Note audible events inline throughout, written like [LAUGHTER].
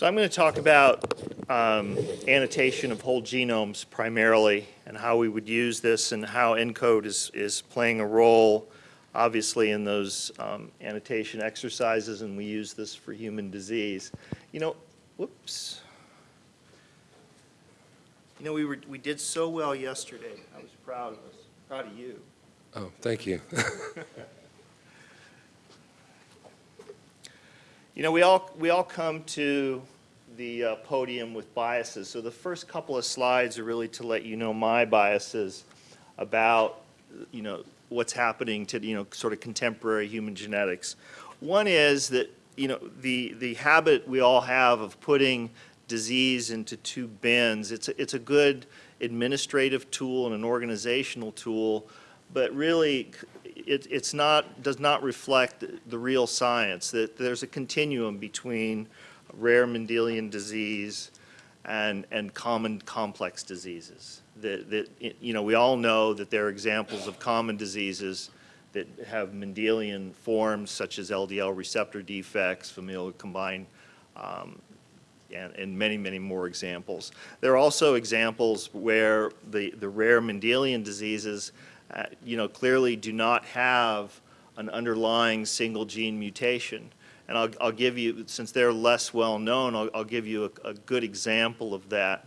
So I'm going to talk about um, annotation of whole genomes primarily and how we would use this and how ENCODE is, is playing a role obviously in those um, annotation exercises and we use this for human disease. You know, whoops. You know, we, were, we did so well yesterday. I was proud of us, proud of you. Oh, thank you. [LAUGHS] You know, we all, we all come to the uh, podium with biases. So the first couple of slides are really to let you know my biases about, you know, what's happening to, you know, sort of contemporary human genetics. One is that, you know, the, the habit we all have of putting disease into two bins, it's a, it's a good administrative tool and an organizational tool, but really it, it's not, does not reflect the real science, that there's a continuum between rare Mendelian disease and, and common complex diseases. That, that, you know, we all know that there are examples of common diseases that have Mendelian forms such as LDL receptor defects, familial combined, um, and, and, many, many more examples. There are also examples where the, the rare Mendelian diseases uh, you know, clearly do not have an underlying single gene mutation. And I'll, I'll give you, since they're less well known, I'll, I'll give you a, a, good example of that.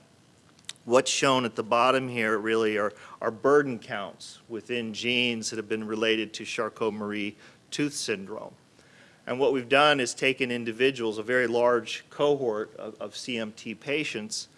What's shown at the bottom here really are, are burden counts within genes that have been related to Charcot-Marie tooth syndrome. And what we've done is taken individuals, a very large cohort of, of CMT patients,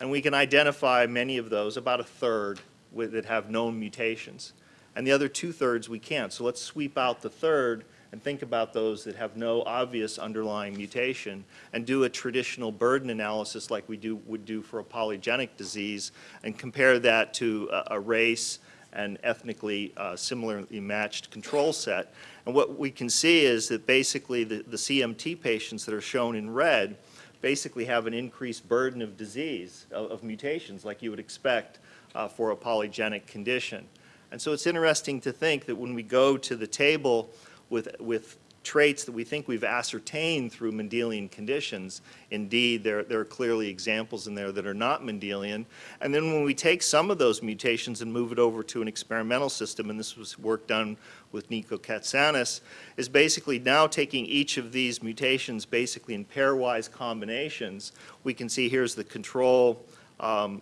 and we can identify many of those, about a third, with, that have known mutations. And the other two-thirds we can't. So let's sweep out the third and think about those that have no obvious underlying mutation and do a traditional burden analysis like we do, would do for a polygenic disease and compare that to a, a race and ethnically uh, similarly matched control set. And what we can see is that basically the, the CMT patients that are shown in red basically have an increased burden of disease, of, of mutations like you would expect uh, for a polygenic condition. And so it's interesting to think that when we go to the table with, with traits that we think we've ascertained through Mendelian conditions. Indeed, there, there are clearly examples in there that are not Mendelian. And then when we take some of those mutations and move it over to an experimental system, and this was work done with Nico Katsanis, is basically now taking each of these mutations basically in pairwise combinations. We can see here's the control um,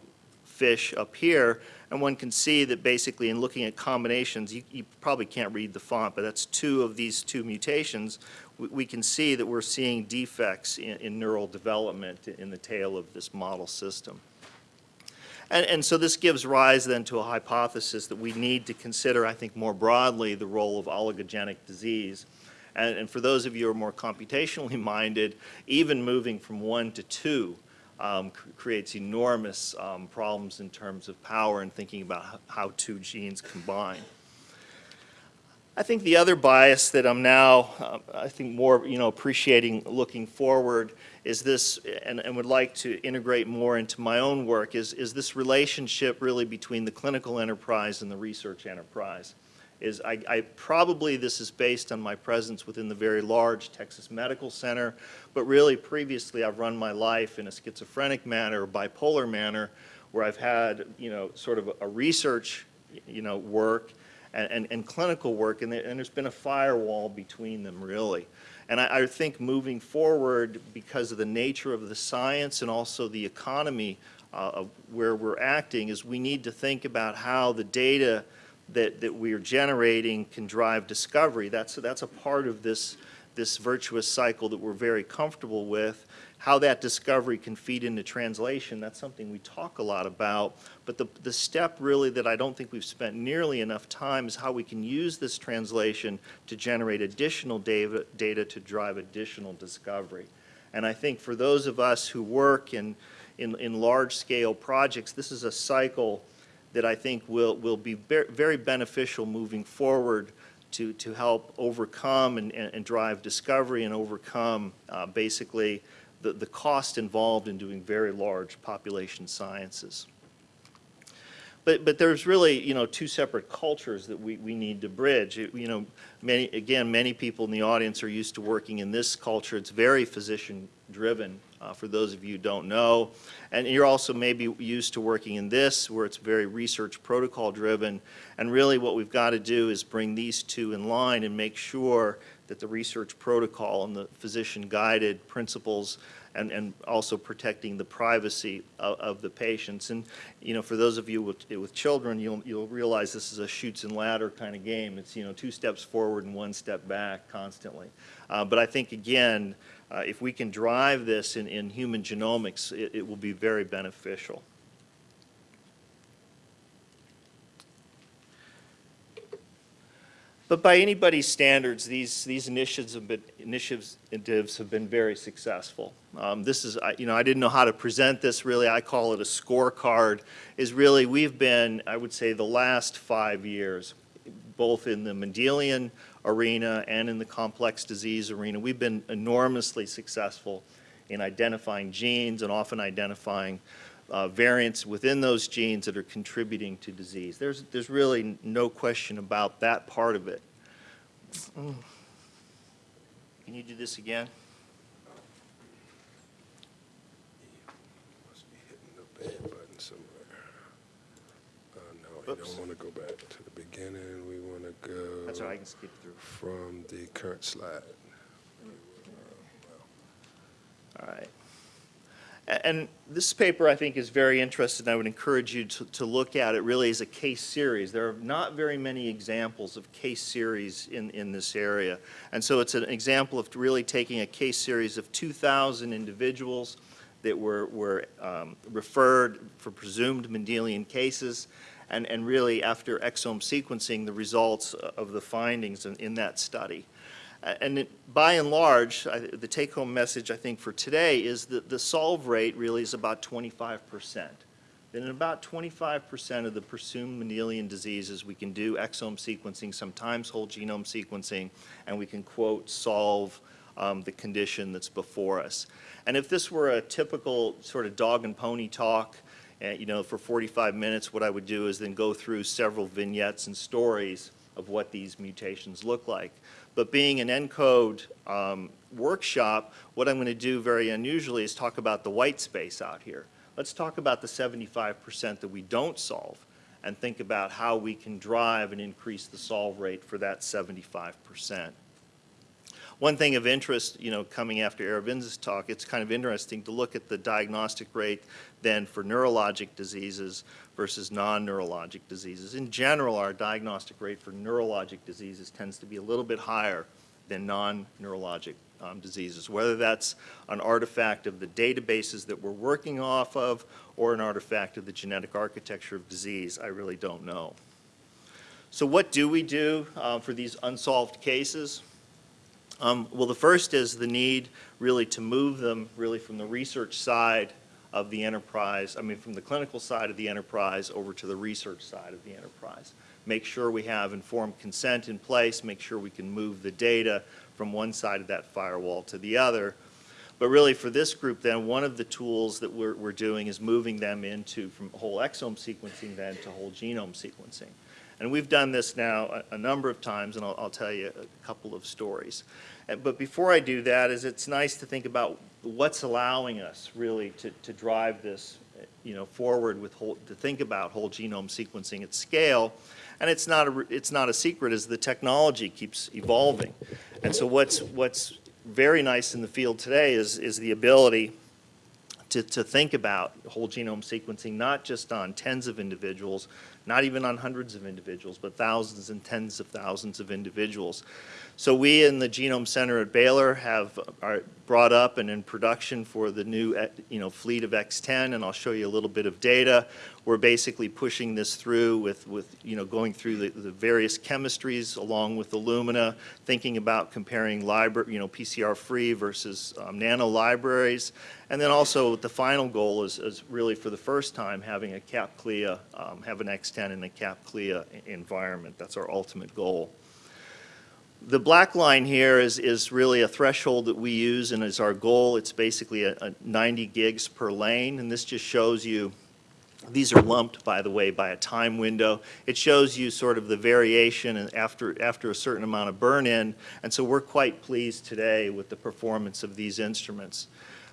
fish up here, and one can see that basically in looking at combinations, you, you probably can't read the font, but that's two of these two mutations. We, we can see that we're seeing defects in, in, neural development in the tail of this model system. And, and so this gives rise then to a hypothesis that we need to consider, I think more broadly, the role of oligogenic disease. And, and, for those of you who are more computationally [LAUGHS] minded, even moving from one to two um, creates enormous um, problems in terms of power and thinking about how two genes combine. I think the other bias that I'm now, uh, I think more, you know, appreciating looking forward is this, and, and, would like to integrate more into my own work, is, is this relationship really between the clinical enterprise and the research enterprise is I, I, probably this is based on my presence within the very large Texas Medical Center, but really previously I've run my life in a schizophrenic manner bipolar manner where I've had, you know, sort of a research, you know, work and, and, and clinical work and, there, and there's been a firewall between them really. And I, I think moving forward because of the nature of the science and also the economy uh, where we're acting is we need to think about how the data that, that we are generating can drive discovery. That's, that's a part of this, this virtuous cycle that we're very comfortable with. How that discovery can feed into translation, that's something we talk a lot about. But the, the step really that I don't think we've spent nearly enough time is how we can use this translation to generate additional data, data to drive additional discovery. And I think for those of us who work in, in, in large-scale projects, this is a cycle that I think will, will be very beneficial moving forward to, to help overcome and, and, and drive discovery and overcome uh, basically the, the cost involved in doing very large population sciences. But, but there's really, you know, two separate cultures that we, we need to bridge. You you know, many, again, many people in the audience are used to working in this culture. It's very physician-driven, uh, for those of you who don't know. And you're also maybe used to working in this, where it's very research protocol-driven. And really what we've got to do is bring these two in line and make sure that the research protocol and the physician-guided principles and, and also protecting the privacy of, of the patients. And, you know, for those of you with, with children, you'll, you'll realize this is a chutes and ladder kind of game. It's, you know, two steps forward and one step back constantly. Uh, but I think, again, uh, if we can drive this in, in human genomics, it, it will be very beneficial. But by anybody's standards, these, these initiatives have been, initiatives have been very successful. Um, this is, you know, I didn't know how to present this really. I call it a scorecard. Is really, we've been, I would say, the last five years, both in the Mendelian arena and in the complex disease arena, we've been enormously successful in identifying genes and often identifying uh, variants within those genes that are contributing to disease. There's, there's really no question about that part of it. Mm. Can you do this again? You Oops. don't want to go back to the beginning. We want to go That's all right, I can skip through. from the current slide. All right. And this paper, I think, is very interesting. I would encourage you to, to look at it really as a case series. There are not very many examples of case series in, in this area. And so it's an example of really taking a case series of 2,000 individuals that were, were um, referred for presumed Mendelian cases, and, and really, after exome sequencing, the results of the findings in, in that study. And it- by and large, I- the take-home message, I think, for today is that the solve rate really is about 25%. That in about 25% of the presumed Mendelian diseases, we can do exome sequencing, sometimes whole genome sequencing, and we can, quote, solve um, the condition that's before us. And if this were a typical sort of dog and pony talk, uh, you know, for 45 minutes, what I would do is then go through several vignettes and stories of what these mutations look like. But being an ENCODE um, workshop, what I'm going to do very unusually is talk about the white space out here. Let's talk about the 75% that we don't solve and think about how we can drive and increase the solve rate for that 75%. One thing of interest, you know, coming after Aravinda's talk, it's kind of interesting to look at the diagnostic rate then for neurologic diseases versus non-neurologic diseases. In general, our diagnostic rate for neurologic diseases tends to be a little bit higher than non-neurologic um, diseases, whether that's an artifact of the databases that we're working off of or an artifact of the genetic architecture of disease, I really don't know. So what do we do uh, for these unsolved cases? Um, Well, the first is the need really to move them really from the research side of the enterprise, I mean, from the clinical side of the enterprise over to the research side of the enterprise. Make sure we have informed consent in place, make sure we can move the data from one side of that firewall to the other. But really, for this group, then, one of the tools that we're, we're doing is moving them into, from whole exome sequencing then to whole genome sequencing. And we've done this now a, a number of times, and I'll, I'll tell you a couple of stories. Uh, But before I do that, is it's nice to think about what's allowing us really to, to drive this, you know, forward with whole, to think about whole genome sequencing at scale. And it's not a, it's not a secret as the technology keeps evolving. And so what's, what's very nice in the field today is, is the ability to, to think about whole genome sequencing, not just on tens of individuals, not even on hundreds of individuals, but thousands and tens of thousands of individuals. So we in the Genome Center at Baylor have are brought up and in production for the new, eh, you know, fleet of X10, and I'll show you a little bit of data. We're basically pushing this through with, with you know, going through the, the various chemistries along with Illumina, thinking about comparing library, you know, PCR-free versus um, nano libraries, and then also the final goal is, is really for the first time having a CAP-CLIA, um, have an X10 in a CAP-CLIA environment. That's our ultimate goal. The black line here is, is really a threshold that we use and is our goal. It's basically a, a 90 gigs per lane, and this just shows you These are lumped, by the way, by a time window. It shows you sort of the variation after, after a certain amount of burn-in, and so we're quite pleased today with the performance of these instruments.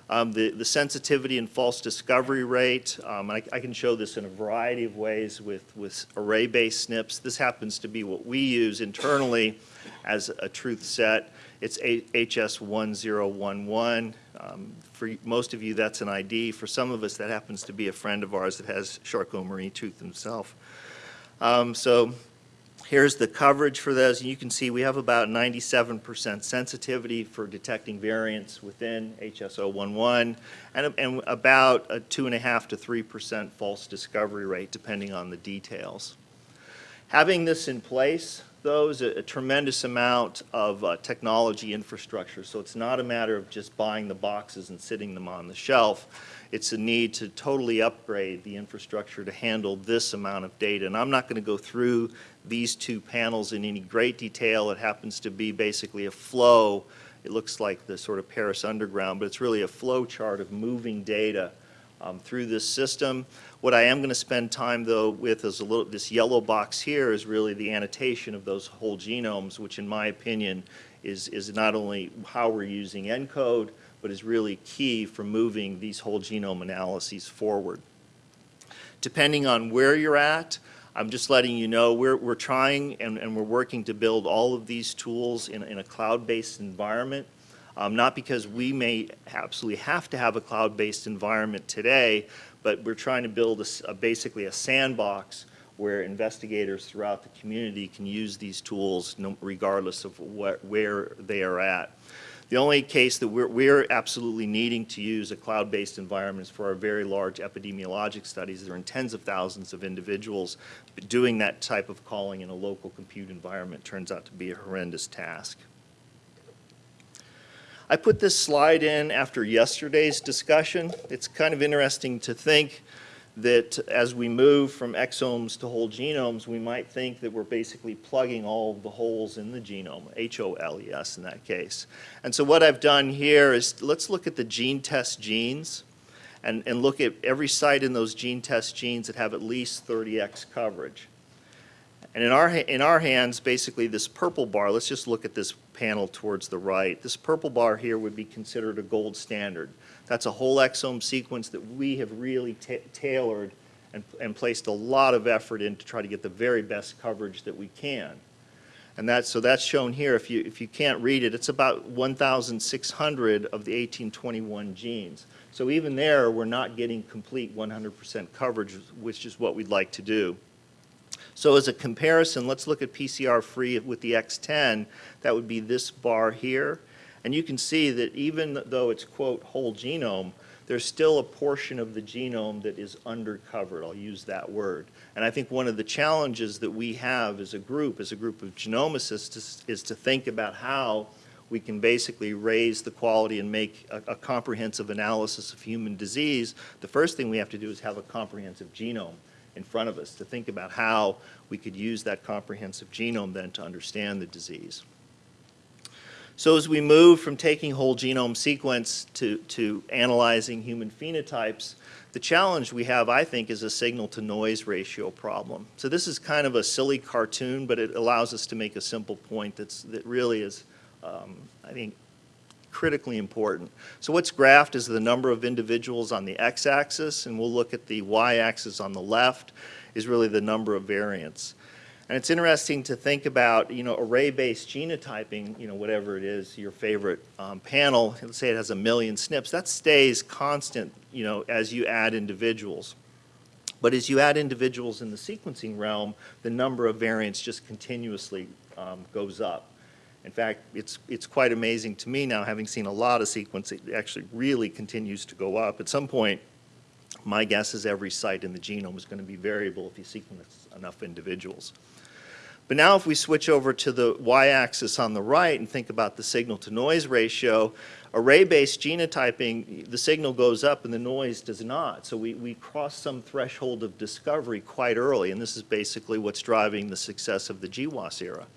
Um, the, the sensitivity and false discovery rate, um, I, I can show this in a variety of ways with, with array-based SNPs. This happens to be what we use internally as a truth set. It's HS1011. Um, For most of you, that's an ID. For some of us, that happens to be a friend of ours that has Charcot Marie Tooth himself. Um, So here's the coverage for those. And you can see we have about 97% sensitivity for detecting variants within HS011 and, and about a 2.5 to 3% false discovery rate, depending on the details. Having this in place, is a a tremendous amount of uh, technology infrastructure. So it's not a matter of just buying the boxes and sitting them on the shelf. It's a need to totally upgrade the infrastructure to handle this amount of data. And I'm not going to go through these two panels in any great detail. It happens to be basically a flow. It looks like the sort of Paris Underground, but it's really a flow chart of moving data um, through this system. What I am going to spend time, though, with is a little, this yellow box here is really the annotation of those whole genomes, which in my opinion is, is not only how we're using ENCODE, but is really key for moving these whole genome analyses forward. Depending on where you're at, I'm just letting you know, we're, we're trying and, and we're working to build all of these tools in, in a cloud-based environment. Um, not because we may absolutely have to have a cloud-based environment today, but we're trying to build a a basically a sandbox where investigators throughout the community can use these tools no, regardless of what, where they are at. The only case that we're, we're absolutely needing to use a cloud-based environment is for our very large epidemiologic studies. There are tens of thousands of individuals. Doing that type of calling in a local compute environment turns out to be a horrendous task. I put this slide in after yesterday's discussion. It's kind of interesting to think that as we move from exomes to whole genomes, we might think that we're basically plugging all the holes in the genome, H-O-L-E-S in that case. And so what I've done here is let's look at the gene test genes and, and look at every site in those gene test genes that have at least 30x coverage. And in our, in our hands, basically this purple bar, let's just look at this panel towards the right. This purple bar here would be considered a gold standard. That's a whole exome sequence that we have really ta tailored and, and placed a lot of effort in to try to get the very best coverage that we can. And that's, so that's shown here. If you, if you can't read it, it's about 1,600 of the 1821 genes. So even there, we're not getting complete 100% coverage, which is what we'd like to do. So as a comparison, let's look at PCR-free with the X10. That would be this bar here. And you can see that even though it's, quote, whole genome, there's still a portion of the genome that is undercovered. I'll use that word. And I think one of the challenges that we have as a group, as a group of genomicists, is, to think about how we can basically raise the quality and make a, a comprehensive analysis of human disease. The first thing we have to do is have a comprehensive genome in front of us to think about how we could use that comprehensive genome then to understand the disease. So as we move from taking whole genome sequence to, to analyzing human phenotypes, the challenge we have, I think, is a signal-to-noise ratio problem. So this is kind of a silly cartoon, but it allows us to make a simple point that's, that really is, um, I think, critically important. So what's graphed is the number of individuals on the x-axis, and we'll look at the y-axis on the left is really the number of variants. And it's interesting to think about, you know, array-based genotyping, you know, whatever it is, your favorite um, panel, let's say it has a million SNPs, that stays constant, you know, as you add individuals. But as you add individuals in the sequencing realm, the number of variants just continuously um, goes up. In fact, it's, it's quite amazing to me now, having seen a lot of sequencing, it actually really continues to go up. At some point, my guess is every site in the genome is going to be variable if you sequence enough individuals. But now if we switch over to the y-axis on the right and think about the signal-to-noise ratio, array-based genotyping, the signal goes up and the noise does not. So we, we cross some threshold of discovery quite early, and this is basically what's driving the success of the GWAS era.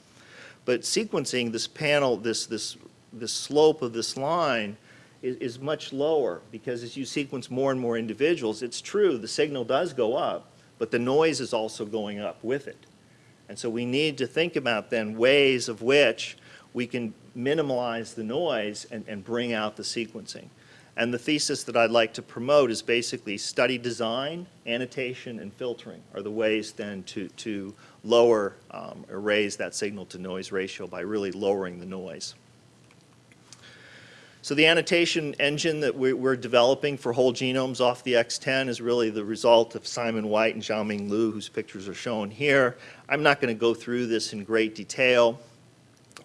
But sequencing, this panel, this, this, this slope of this line is, is much lower because as you sequence more and more individuals, it's true, the signal does go up, but the noise is also going up with it. And so we need to think about then ways of which we can minimize the noise and, and bring out the sequencing. And the thesis that I'd like to promote is basically study design, annotation, and filtering are the ways then to, to lower um, or raise that signal to noise ratio by really lowering the noise. So the annotation engine that we- we're developing for whole genomes off the X10 is really the result of Simon White and Xiaoming Liu, whose pictures are shown here. I'm not going to go through this in great detail.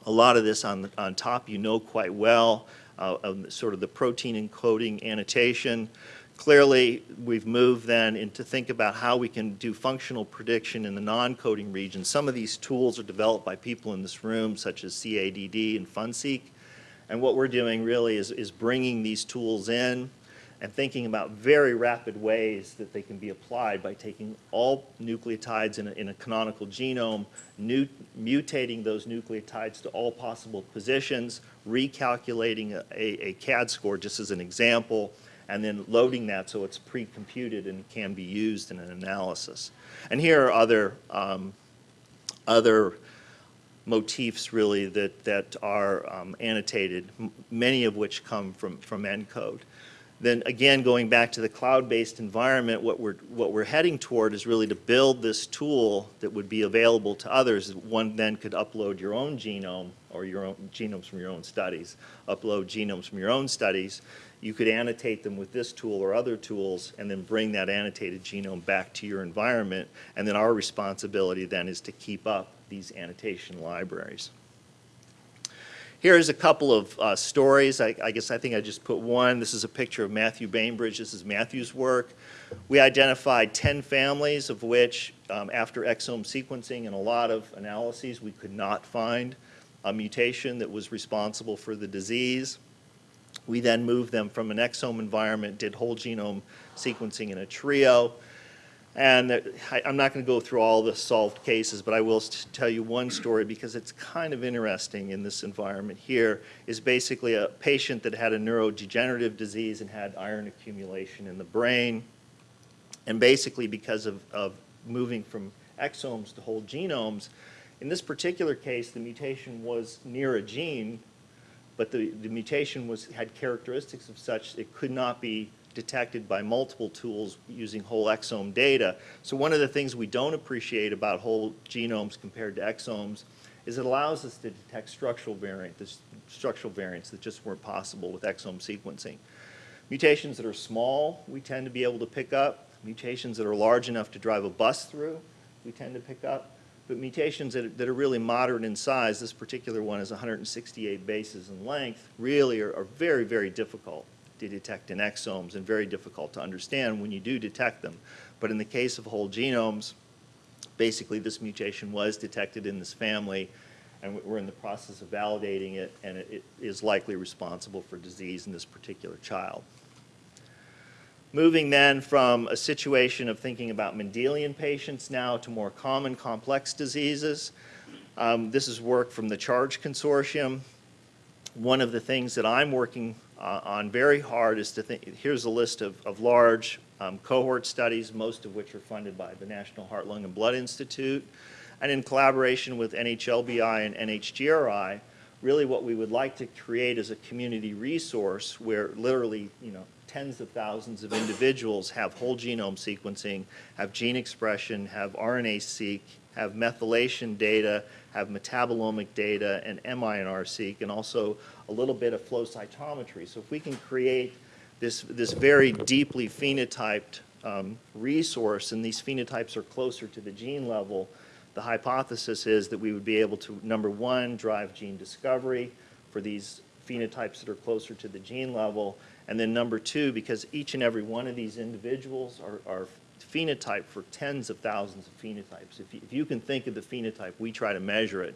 A lot of this on, on top you know quite well, uh, sort of the protein encoding annotation. Clearly, we've moved then into think about how we can do functional prediction in the non-coding region. Some of these tools are developed by people in this room, such as CADD and FunSeq. And what we're doing really is, is bringing these tools in and thinking about very rapid ways that they can be applied by taking all nucleotides in a, in a canonical genome, nu- mutating those nucleotides to all possible positions, recalculating a, a, a CADD score, just as an example, and then loading that so it's pre-computed and can be used in an analysis. And here are other, um, other motifs really that, that are um, annotated, many of which come from, from ENCODE. Then again, going back to the cloud-based environment, what we're, what we're heading toward is really to build this tool that would be available to others. One then could upload your own genome or your own genomes from your own studies, upload genomes from your own studies. You could annotate them with this tool or other tools and then bring that annotated genome back to your environment. And then our responsibility then is to keep up these annotation libraries. Here's a couple of uh, stories. I, I guess I think I just put one. This is a picture of Matthew Bainbridge. This is Matthew's work. We identified 10 families of which, um, after exome sequencing and a lot of analyses, we could not find a mutation that was responsible for the disease. We then moved them from an exome environment, did whole genome sequencing in a trio, and I- I'm not going to go through all the solved cases, but I will tell you one story because it's kind of interesting in this environment here, is basically a patient that had a neurodegenerative disease and had iron accumulation in the brain. And basically because of, of moving from exomes to whole genomes, in this particular case, the mutation was near a gene, but the, the mutation was, had characteristics of such it could not be detected by multiple tools using whole exome data. So one of the things we don't appreciate about whole genomes compared to exomes is it allows us to detect structural variant, this structural variants that just weren't possible with exome sequencing. Mutations that are small, we tend to be able to pick up. Mutations that are large enough to drive a bus through, we tend to pick up. But mutations that, that are really moderate in size, this particular one is 168 bases in length, really are, are very, very difficult to detect in exomes and very difficult to understand when you do detect them. But in the case of whole genomes, basically this mutation was detected in this family and we're in the process of validating it and it, it is likely responsible for disease in this particular child. Moving then from a situation of thinking about Mendelian patients now to more common complex diseases. Um, this is work from the CHARGE Consortium. One of the things that I'm working uh, on very hard is to think, here's a list of, of large um, cohort studies, most of which are funded by the National Heart, Lung, and Blood Institute. And in collaboration with NHLBI and NHGRI, really what we would like to create is a community resource where literally, you know, tens of thousands of individuals have whole genome sequencing, have gene expression, have RNA-seq, have methylation data, have metabolomic data, and MINR-seq, and also a little bit of flow cytometry. So if we can create this, this very deeply phenotyped um, resource, and these phenotypes are closer to the gene level, the hypothesis is that we would be able to, number one, drive gene discovery for these phenotypes that are closer to the gene level, and then number two, because each and every one of these individuals are, are phenotyped for tens of thousands of phenotypes. If you, if you can think of the phenotype, we try to measure it.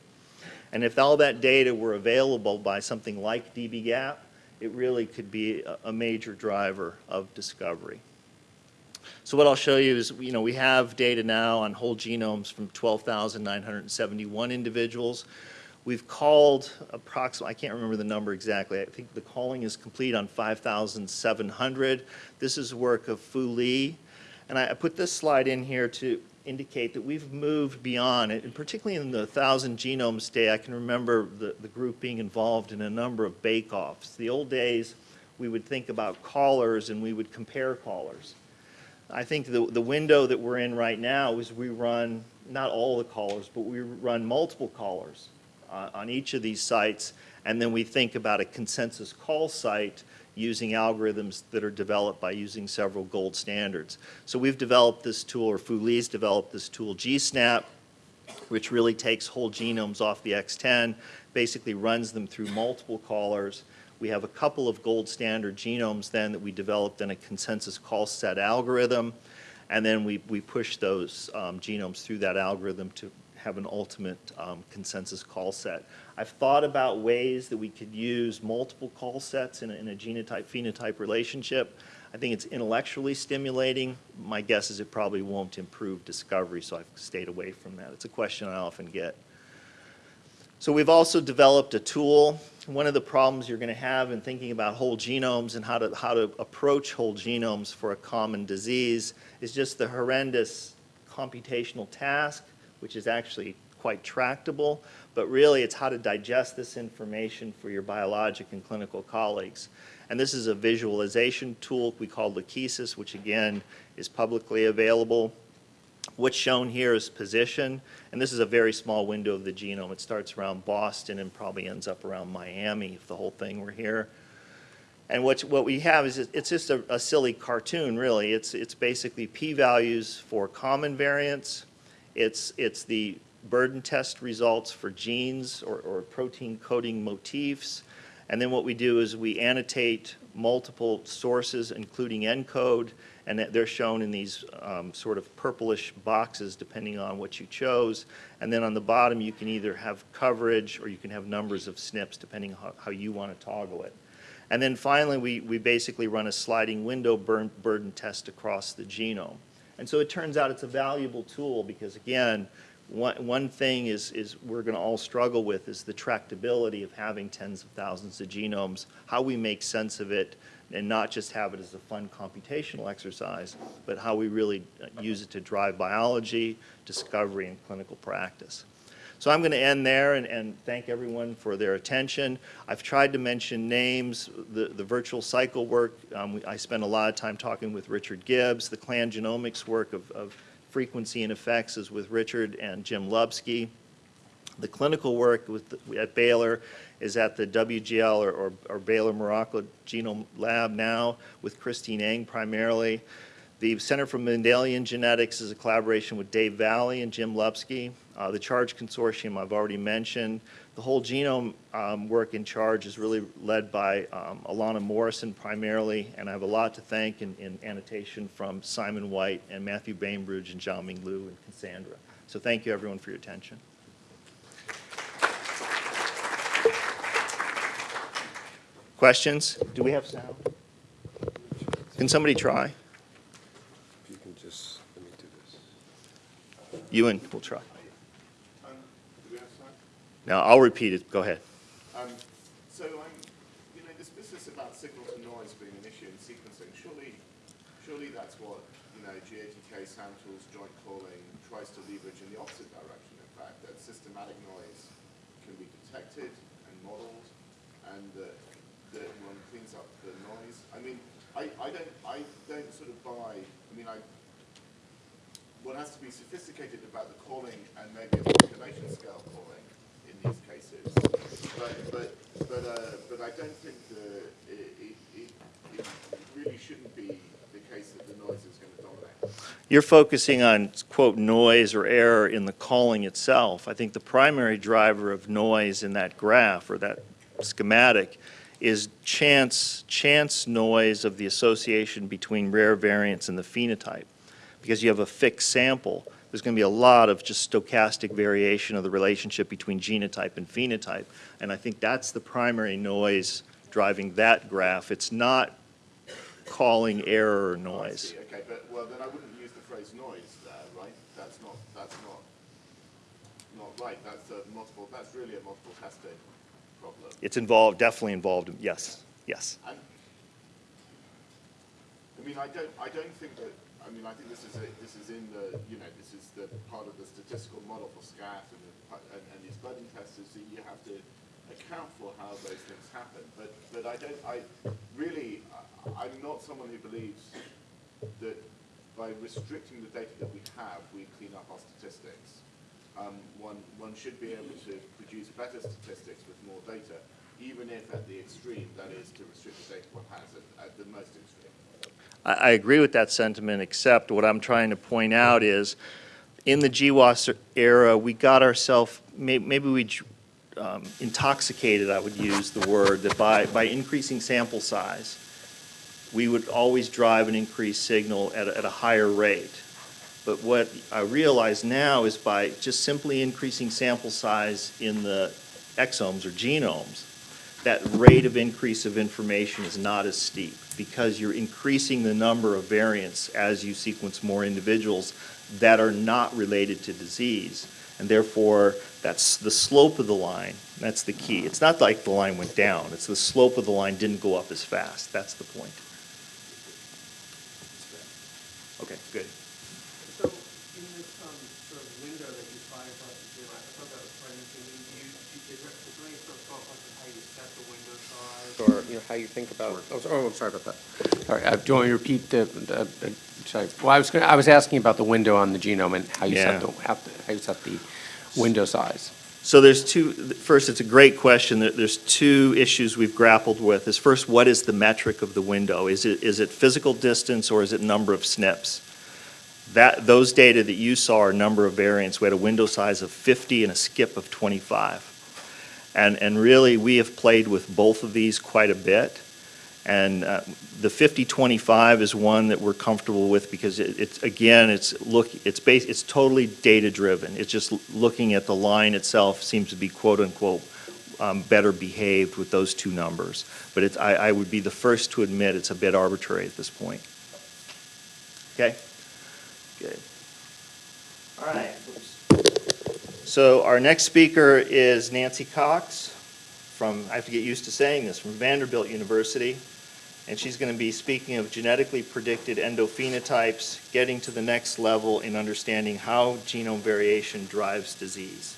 And if all that data were available by something like dbGaP, it really could be a, a major driver of discovery. So what I'll show you is, you know, we have data now on whole genomes from 12,971 individuals. We've called approximately, I can't remember the number exactly, I think the calling is complete on 5,700. This is work of Fu Li. And I I put this slide in here to indicate that we've moved beyond it, and particularly in the 1,000 Genomes Day, I can remember the, the group being involved in a number of bake-offs. The old days, we would think about callers and we would compare callers. I think the, the window that we're in right now is we run, not all the callers, but we run multiple callers uh, on each of these sites, and then we think about a consensus call site using algorithms that are developed by using several gold standards. So we've developed this tool, or Fu Li's developed this tool, GSNAP, which really takes whole genomes off the X10, basically runs them through multiple callers. We have a couple of gold standard genomes then that we developed in a consensus call set algorithm, and then we, we push those um, genomes through that algorithm to have an ultimate um, consensus call set. I've thought about ways that we could use multiple call sets in a, in a genotype-phenotype relationship. I think it's intellectually stimulating. My guess is it probably won't improve discovery, so I've stayed away from that. It's a question I often get. So we've also developed a tool. One of the problems you're going to have in thinking about whole genomes and how to, how to approach whole genomes for a common disease is just the horrendous computational task, which is actually quite tractable, but really it's how to digest this information for your biologic and clinical colleagues. And this is a visualization tool we call Lachesis, which again is publicly available. What's shown here is position, and this is a very small window of the genome. It starts around Boston and probably ends up around Miami if the whole thing were here. And what, what we have is, it's just a, a silly cartoon, really. It's, it's basically p-values for common variants. It's, it's the burden test results for genes or, or protein coding motifs. And then what we do is we annotate multiple sources, including ENCODE, and they're shown in these um, sort of purplish boxes depending on what you chose. And then on the bottom, you can either have coverage or you can have numbers of SNPs depending on how, how you want to toggle it. And then finally, we, we basically run a sliding window burden test across the genome. And so it turns out it's a valuable tool because, again, one, one thing is, is we're going to all struggle with is the tractability of having tens of thousands of genomes, how we make sense of it, and not just have it as a fun computational exercise, but how we really uh, use it to drive biology, discovery, and clinical practice. So I'm going to end there and, and, thank everyone for their attention. I've tried to mention names, the, the virtual cycle work. Um, I spent a lot of time talking with Richard Gibbs. The clan genomics work of, of frequency and effects is with Richard and Jim Lupski. The clinical work with at Baylor is at the WGL or, or, or, Baylor Miraca Genome Lab now with Christine Eng primarily. The Center for Mendelian Genetics is a collaboration with Dave Valle and Jim Lupski. Uh, the CHARGE Consortium I've already mentioned. The whole genome um, work in CHARGE is really led by um, Alanna Morrison primarily, and I have a lot to thank in, in annotation from Simon White and Matthew Bainbridge and Xiaoming Liu and Cassandra. So thank you everyone for your attention. Questions? Do we have sound? Can somebody try? If you can just, let me do this. Ewan, we'll try. Um? Now, I'll repeat it. Go ahead. Um, so, um, you know, this business about signal to noise being an issue in sequencing, surely, surely that's what, you know, GATK, SAMTools, joint calling tries to leverage in the opposite direction, in fact, that systematic noise can be detected and modeled, and that, that one cleans up the noise. I mean, I, I don't, I don't sort of buy, I mean, I, one has to be sophisticated about the calling and maybe a population scale calling in these cases. But, but, but, uh, but I don't think the, it, it, it really shouldn't be the case that the noise is going to dominate. You're focusing on, quote, noise or error in the calling itself. I think the primary driver of noise in that graph or that schematic is chance, chance noise of the association between rare variants and the phenotype. Because you have a fixed sample, there's going to be a lot of just stochastic variation of the relationship between genotype and phenotype. And I think that's the primary noise driving that graph. It's not calling error or Oh, noise. see. Okay, but, well, then I wouldn't use the phrase noise there, right? That's not, that's not, not right. That's a multiple, that's really a multiple testing problem. It's involved, definitely involved, yes, yes. And, I mean, I don't, I don't think that, I mean, I think this is, a, this is in the, you know, this is the part of the statistical model for SKAT and, the, and, and these burden tests is that you have to account for how those things happen. But, but I don't, I, really, I, I'm not someone who believes that by restricting the data that we have, we clean up our statistics. Um, one, one should be able to produce better statistics with more data, even if at the extreme, that is to restrict the data one has at, at the most extreme. I, I agree with that sentiment, except what I'm trying to point out is, in the GWAS era, we got ourselves, maybe we um, intoxicated, I would use the word, that by, by increasing sample size, we would always drive an increased signal at a, at a higher rate. But what I realize now is by just simply increasing sample size in the exomes or genomes, that rate of increase of information is not as steep because you're increasing the number of variants as you sequence more individuals that are not related to disease. And therefore, that's the slope of the line. That's the key. It's not like the line went down. It's the slope of the line didn't go up as fast. That's the point. Okay, good. So in this um, sort of window that you find across the screen, I thought that was quite interesting. Do you, do you- is there, is there any sort of thought process how you set the window size? Or, you know, how you think about, oh, so- oh, I'm sorry about that. All right, uh, do you want me to repeat the, the, the- sorry. Well, I was gonna, I was asking about the window on the genome and how you Yeah. set the, how how you set the window size. So there's two, first, it's a great question. There- There's two issues we've grappled with. Is first, what is the metric of the window? Is it, is it physical distance or is it number of SNPs? That, those data that you saw are number of variants. We had a window size of 50 and a skip of 25. And, and really, we have played with both of these quite a bit. And uh, the 50-25 is one that we're comfortable with because it- it's, again, it's look, it's base, it's totally data-driven. It's just looking at the line itself seems to be quote-unquote um, better behaved with those two numbers. But it's, I, I would be the first to admit it's a bit arbitrary at this point. Okay? Good. All right. So our next speaker is Nancy Cox from, I have to get used to saying this, from Vanderbilt University. And she's going to be speaking of genetically predicted endophenotypes, getting to the next level in understanding how genome variation drives disease.